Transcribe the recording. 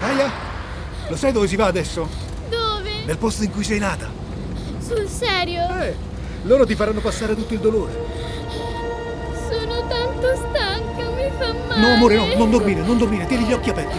Aya, lo sai dove si va adesso? Dove? Nel posto in cui sei nata. Sul serio? Eh, loro ti faranno passare tutto il dolore. Sono tanto stanca, mi fa male. No, amore, no, non dormire, non dormire, tieni gli occhi aperti.